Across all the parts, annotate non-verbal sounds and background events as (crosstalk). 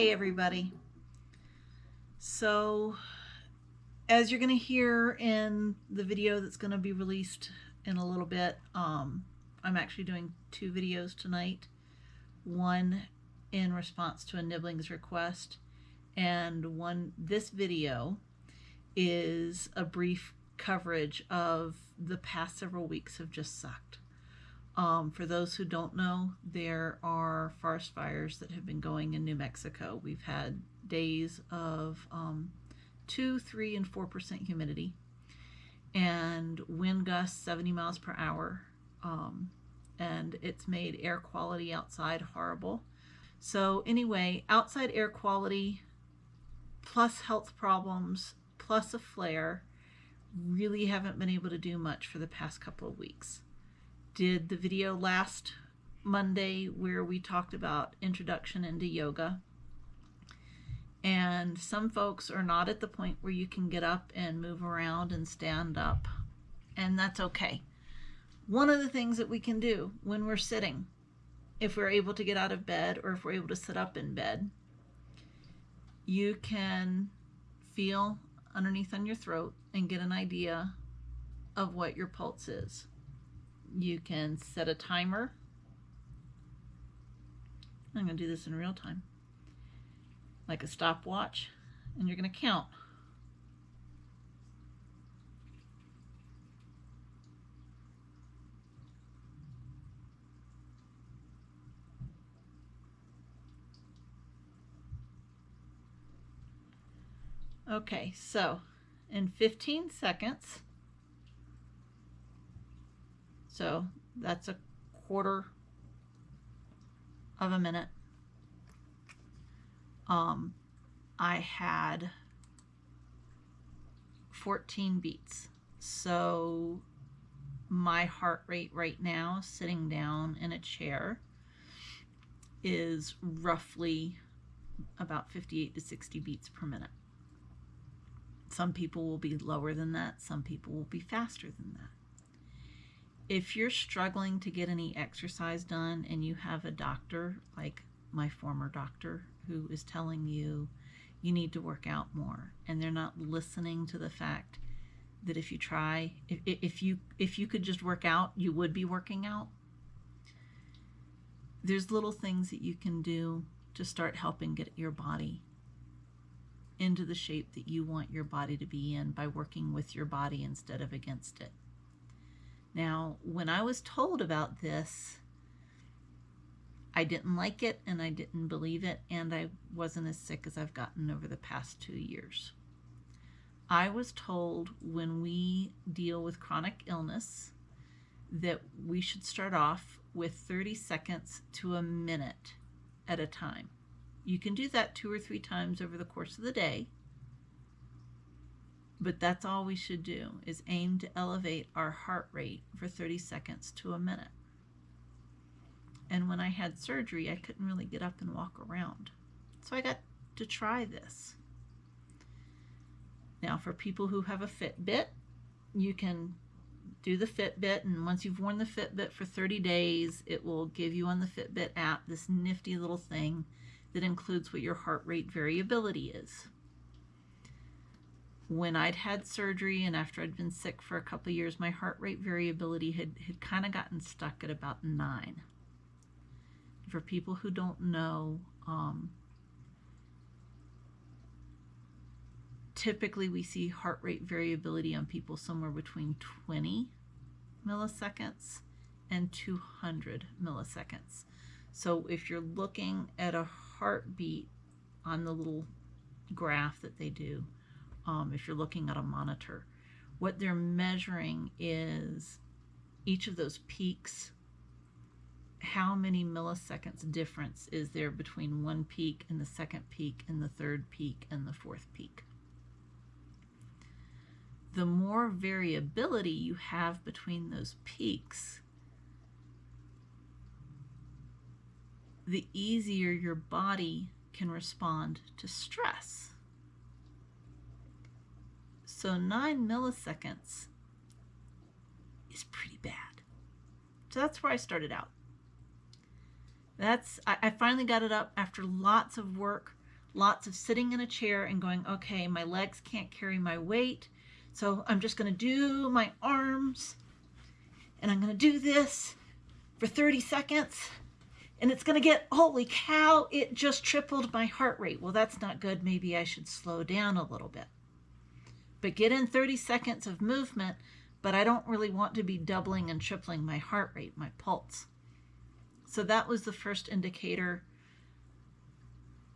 Hey everybody. So as you're going to hear in the video that's going to be released in a little bit, um, I'm actually doing two videos tonight. One in response to a Nibblings request and one this video is a brief coverage of the past several weeks have just sucked. Um, for those who don't know, there are forest fires that have been going in New Mexico. We've had days of um, 2, 3, and 4% humidity and wind gusts 70 miles per hour. Um, and it's made air quality outside horrible. So anyway, outside air quality plus health problems plus a flare really haven't been able to do much for the past couple of weeks did the video last Monday where we talked about introduction into yoga. And some folks are not at the point where you can get up and move around and stand up. And that's okay. One of the things that we can do when we're sitting, if we're able to get out of bed or if we're able to sit up in bed, you can feel underneath on your throat and get an idea of what your pulse is you can set a timer. I'm going to do this in real time, like a stopwatch, and you're going to count. Okay, so in 15 seconds, so that's a quarter of a minute. Um, I had 14 beats. So my heart rate right now, sitting down in a chair, is roughly about 58 to 60 beats per minute. Some people will be lower than that, some people will be faster than that if you're struggling to get any exercise done and you have a doctor like my former doctor who is telling you you need to work out more and they're not listening to the fact that if you try if, if you if you could just work out you would be working out. There's little things that you can do to start helping get your body into the shape that you want your body to be in by working with your body instead of against it now, when I was told about this, I didn't like it and I didn't believe it, and I wasn't as sick as I've gotten over the past two years. I was told when we deal with chronic illness that we should start off with 30 seconds to a minute at a time. You can do that two or three times over the course of the day but that's all we should do is aim to elevate our heart rate for 30 seconds to a minute. And when I had surgery, I couldn't really get up and walk around. So I got to try this. Now for people who have a Fitbit, you can do the Fitbit and once you've worn the Fitbit for 30 days, it will give you on the Fitbit app this nifty little thing that includes what your heart rate variability is when I'd had surgery and after I'd been sick for a couple years, my heart rate variability had, had kind of gotten stuck at about nine. For people who don't know, um, typically we see heart rate variability on people somewhere between 20 milliseconds and 200 milliseconds. So if you're looking at a heartbeat on the little graph that they do, um, if you're looking at a monitor. What they're measuring is each of those peaks, how many milliseconds difference is there between one peak and the second peak and the third peak and the fourth peak. The more variability you have between those peaks, the easier your body can respond to stress. So 9 milliseconds is pretty bad. So that's where I started out. That's I, I finally got it up after lots of work lots of sitting in a chair and going, okay, my legs can't carry my weight. So I'm just going to do my arms and I'm going to do this for 30 seconds and it's going to get, holy cow, it just tripled my heart rate. Well, that's not good. Maybe I should slow down a little bit. But get in 30 seconds of movement, but I don't really want to be doubling and tripling my heart rate, my pulse. So that was the first indicator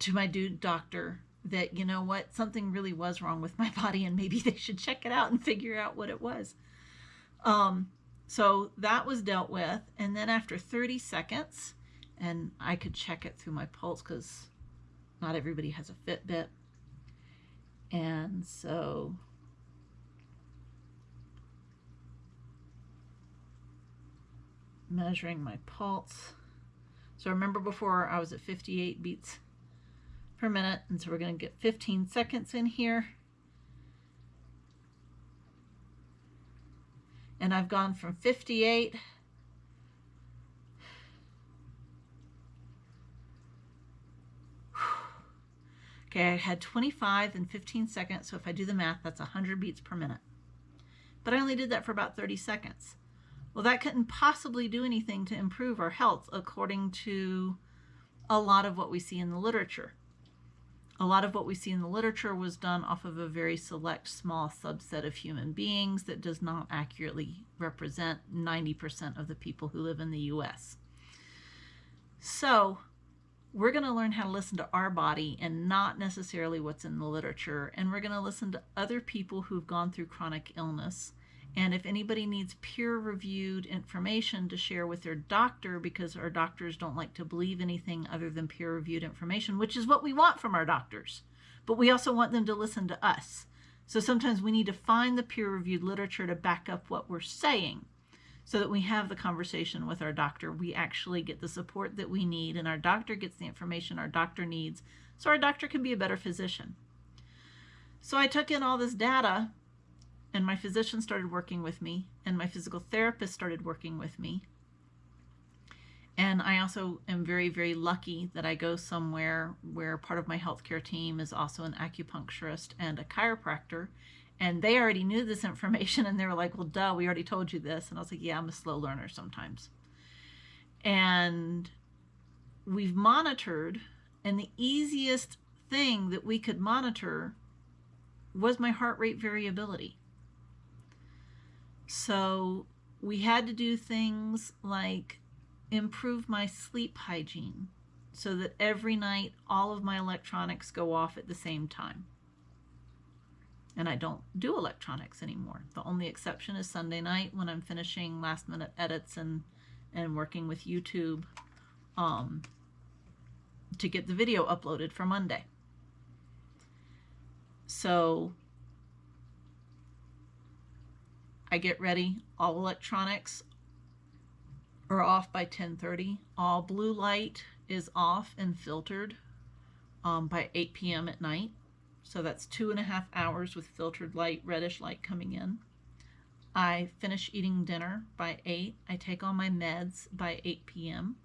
to my dude doctor that, you know what, something really was wrong with my (laughs) body and maybe they should check it out and figure out what it was. Um, so that was dealt with. And then after 30 seconds, and I could check it through my pulse because not everybody has a Fitbit. And so measuring my pulse. So remember before I was at 58 beats per minute. And so we're going to get 15 seconds in here. And I've gone from 58 Okay, I had 25 and 15 seconds, so if I do the math, that's 100 beats per minute. But I only did that for about 30 seconds. Well, that couldn't possibly do anything to improve our health according to a lot of what we see in the literature. A lot of what we see in the literature was done off of a very select small subset of human beings that does not accurately represent 90% of the people who live in the US. So we're going to learn how to listen to our body and not necessarily what's in the literature. And we're going to listen to other people who've gone through chronic illness and if anybody needs peer-reviewed information to share with their doctor, because our doctors don't like to believe anything other than peer-reviewed information, which is what we want from our doctors, but we also want them to listen to us. So sometimes we need to find the peer-reviewed literature to back up what we're saying so that we have the conversation with our doctor. We actually get the support that we need and our doctor gets the information our doctor needs so our doctor can be a better physician. So I took in all this data and my physician started working with me and my physical therapist started working with me and I also am very, very lucky that I go somewhere where part of my healthcare team is also an acupuncturist and a chiropractor. And they already knew this (laughs) information and they were like, well, duh, we already told you this. And I was like, yeah, I'm a slow learner sometimes. And we've monitored, and the easiest thing that we could monitor was my heart rate variability. So we had to do things like improve my sleep hygiene so that every night all of my electronics go off at the same time. And I don't do electronics anymore. The only exception is Sunday night when I'm finishing last minute edits and, and working with YouTube um, to get the video uploaded for Monday. So I get ready. All electronics are off by 10.30. All blue light is off and filtered um, by 8 p.m. at night. So that's two and a half hours with filtered light, reddish light coming in. I finish eating dinner by 8. I take all my meds by 8 p.m.,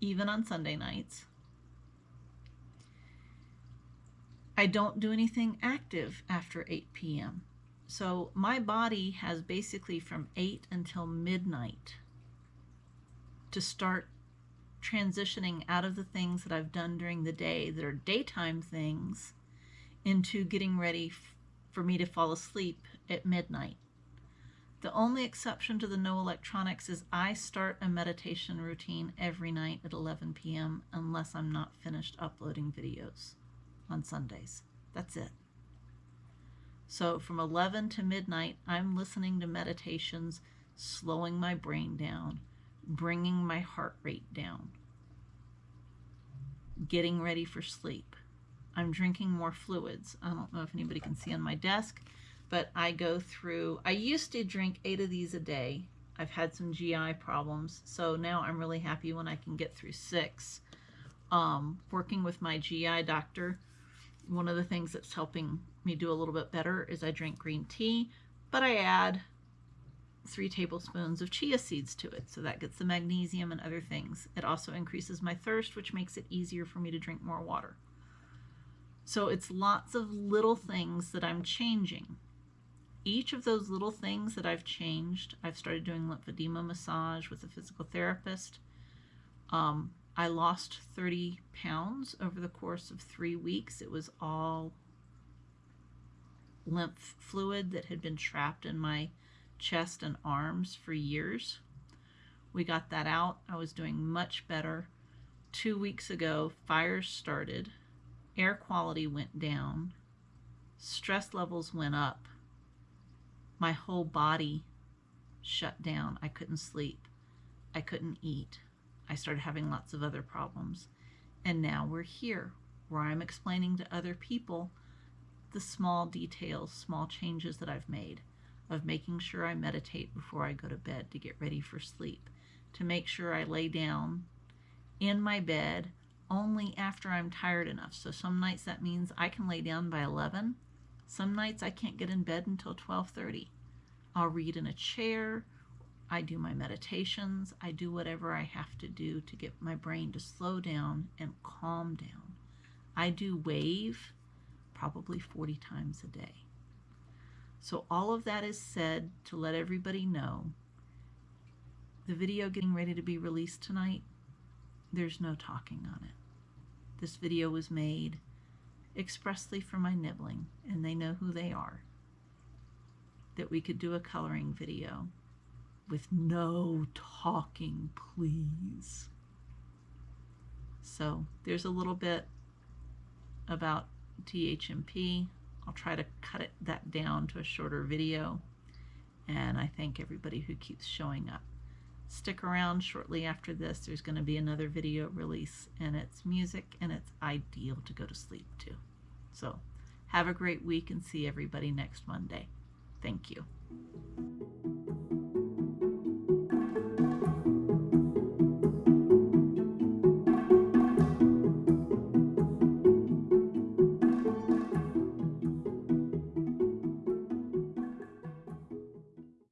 even on Sunday nights. I don't do anything active after 8 p.m. So my body has basically from 8 until midnight to start transitioning out of the things that I've done during the day that are daytime things into getting ready for me to fall asleep at midnight. The only exception to the no electronics is I start a meditation routine every night at 11 p.m. unless I'm not finished uploading videos on Sundays. That's it. So from 11 to midnight, I'm listening to meditations, slowing my brain down, bringing my heart rate down, getting ready for sleep. I'm drinking more fluids. I don't know if anybody can see on my desk, but I go through, I used to drink eight of these a day. I've had some GI problems, so now I'm really happy when I can get through six. Um, working with my GI doctor, one of the things that's helping me do a little bit better is I drink green tea, but I add three tablespoons of chia seeds to it. So that gets the magnesium and other things. It also increases my thirst, which makes it easier for me to drink more water. So it's lots of little things that I'm changing. Each of those little things that I've changed, I've started doing lymphedema massage with a physical therapist. Um, I lost 30 pounds over the course of three weeks. It was all lymph fluid that had been trapped in my chest and arms for years. We got that out. I was doing much better. Two weeks ago, fires started, air quality went down, stress levels went up, my whole body shut down. I couldn't sleep, I couldn't eat. I started having lots of other problems. And now we're here where I'm explaining to other people the small details, small changes that I've made of making sure I meditate before I go to bed to get ready for sleep, to make sure I lay down in my bed only after I'm tired enough. So some nights that means I can lay down by 11. Some nights I can't get in bed until 12:30. I'll read in a chair. I do my meditations. I do whatever I have to do to get my brain to slow down and calm down. I do wave probably 40 times a day. So all of that is said to let everybody know the video getting ready to be released tonight, there's no talking on it. This video was made expressly for my nibbling, and they know who they are. That we could do a coloring video with no talking, please. So there's a little bit about THMP. I'll try to cut it that down to a shorter video. And I thank everybody who keeps showing up. Stick around shortly after this. There's going to be another video release and it's music and it's ideal to go to sleep to. So have a great week and see everybody next Monday. Thank you.